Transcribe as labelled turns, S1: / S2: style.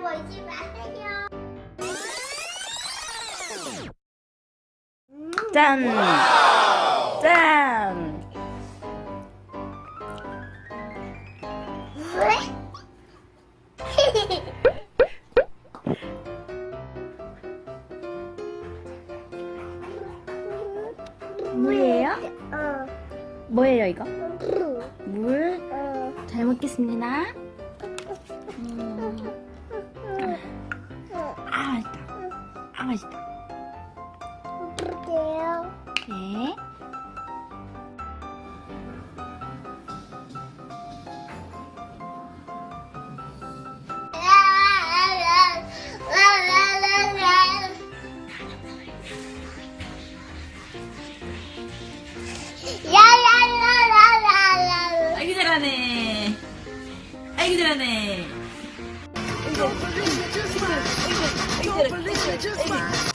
S1: 보이지 마세요.
S2: 짠! 와우! 짠! 뭐예요?
S1: 어.
S2: 뭐예요 이거?
S1: 어.
S2: 물?
S1: 어.
S2: 잘 먹겠습니다. 맛있다.
S1: 어때요?
S2: 네.
S1: 아기 잘하네.
S2: 아기 잘하네. 이거, 이거, 이거,
S3: just fine.